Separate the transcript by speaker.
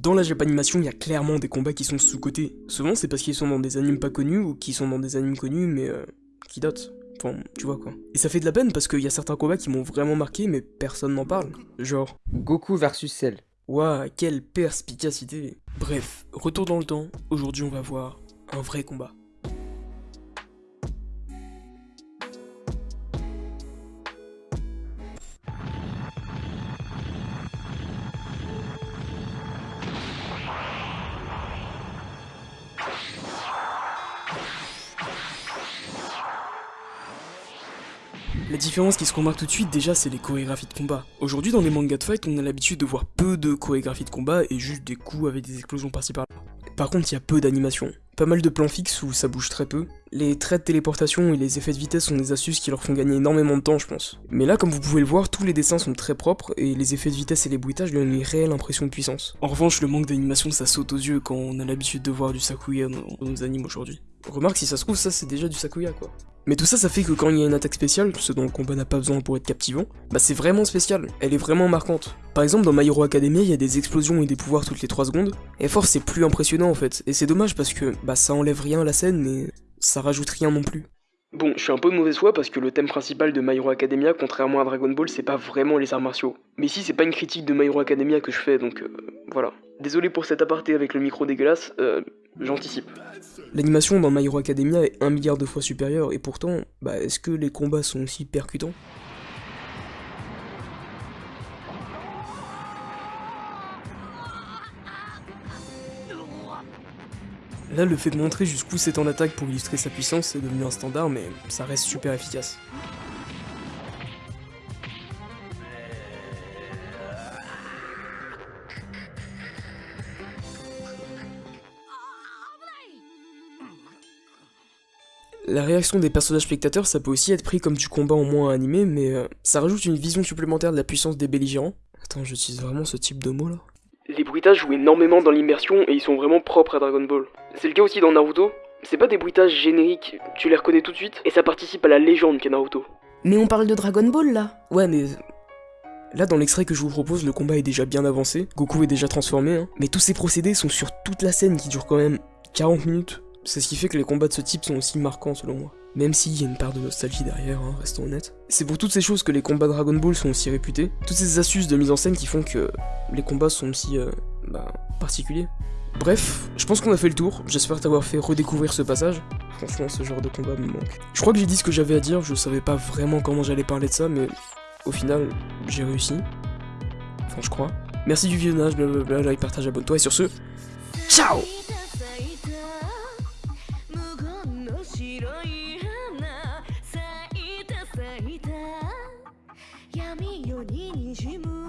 Speaker 1: Dans la Japanimation, il y a clairement des combats qui sont sous-cotés. Souvent, c'est parce qu'ils sont dans des animes pas connus ou qui sont dans des animes connus mais euh, qui datent. Enfin, tu vois quoi. Et ça fait de la peine parce qu'il y a certains combats qui m'ont vraiment marqué mais personne n'en parle. Genre,
Speaker 2: Goku versus Cell.
Speaker 1: Waouh, quelle perspicacité Bref, retour dans le temps, aujourd'hui on va voir un vrai combat. La différence qui se remarque tout de suite déjà c'est les chorégraphies de combat. Aujourd'hui dans les mangas de fight on a l'habitude de voir peu de chorégraphies de combat et juste des coups avec des explosions par-ci par-là. Par contre il y a peu d'animation. Pas mal de plans fixes où ça bouge très peu. Les traits de téléportation et les effets de vitesse sont des astuces qui leur font gagner énormément de temps je pense. Mais là comme vous pouvez le voir tous les dessins sont très propres et les effets de vitesse et les bruitages donnent une réelle impression de puissance. En revanche le manque d'animation ça saute aux yeux quand on a l'habitude de voir du Sakuya dans, nos animes aujourd'hui. Remarque si ça se trouve ça c'est déjà du Sakuya quoi. Mais tout ça, ça fait que quand il y a une attaque spéciale, ce dont le combat n'a pas besoin pour être captivant, bah c'est vraiment spécial, elle est vraiment marquante. Par exemple, dans My Hero Academia, il y a des explosions et des pouvoirs toutes les 3 secondes, et force c'est plus impressionnant en fait, et c'est dommage parce que bah ça enlève rien à la scène, mais ça rajoute rien non plus. Bon, je suis un peu de mauvaise foi parce que le thème principal de My Hero Academia, contrairement à Dragon Ball, c'est pas vraiment les arts martiaux. Mais ici, c'est pas une critique de My Hero Academia que je fais, donc euh, voilà. Désolé pour cet aparté avec le micro dégueulasse, euh, j'anticipe. L'animation dans My Hero Academia est un milliard de fois supérieure, et pourtant, bah est-ce que les combats sont aussi percutants? Là, le fait de montrer jusqu'où c'est en attaque pour illustrer sa puissance est devenu un standard, mais ça reste super efficace. La réaction des personnages spectateurs, ça peut aussi être pris comme du combat en moins animé, mais euh, ça rajoute une vision supplémentaire de la puissance des belligérants. Attends, j'utilise vraiment ce type de mot là Les bruitages jouent énormément dans l'immersion et ils sont vraiment propres à Dragon Ball. C'est le cas aussi dans Naruto. C'est pas des bruitages génériques, tu les reconnais tout de suite, et ça participe à la légende qu'est Naruto.
Speaker 3: Mais on parle de Dragon Ball là
Speaker 1: Ouais, mais. Là, dans l'extrait que je vous propose, le combat est déjà bien avancé, Goku est déjà transformé, hein. mais tous ces procédés sont sur toute la scène qui dure quand même 40 minutes. C'est ce qui fait que les combats de ce type sont aussi marquants selon moi. Même s'il y a une part de nostalgie derrière, hein, restons honnêtes. C'est pour toutes ces choses que les combats Dragon Ball sont aussi réputés. Toutes ces astuces de mise en scène qui font que les combats sont aussi, euh, bah, particuliers. Bref, je pense qu'on a fait le tour. J'espère t'avoir fait redécouvrir ce passage. Franchement, ce genre de combat me manque. Je crois que j'ai dit ce que j'avais à dire. Je savais pas vraiment comment j'allais parler de ça, mais au final, j'ai réussi. Enfin, je crois. Merci du visionnage, blablabla, like, partage, abonne-toi, et sur ce, ciao
Speaker 4: ににじむ